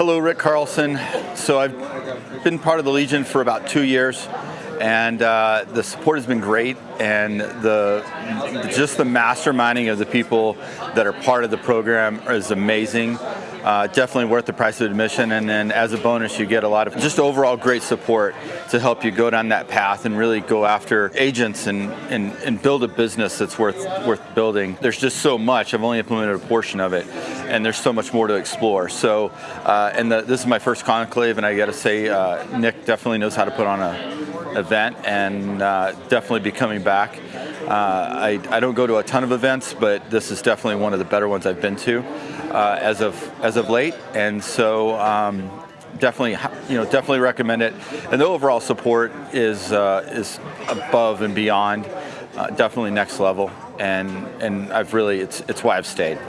Hello, Rick Carlson. So I've been part of the Legion for about two years, and uh, the support has been great, and the just the masterminding of the people that are part of the program is amazing. Uh, definitely worth the price of admission, and then as a bonus, you get a lot of just overall great support to help you go down that path and really go after agents and, and, and build a business that's worth worth building. There's just so much. I've only implemented a portion of it, and there's so much more to explore. So, uh, and the, this is my first conclave, and I got to say, uh, Nick definitely knows how to put on a event, and uh, definitely be coming back. Uh, I, I don't go to a ton of events, but this is definitely one of the better ones I've been to uh, as of as of late, and so. Um, definitely, you know, definitely recommend it. And the overall support is uh, is above and beyond, uh, definitely next level. And and I've really, it's it's why I've stayed.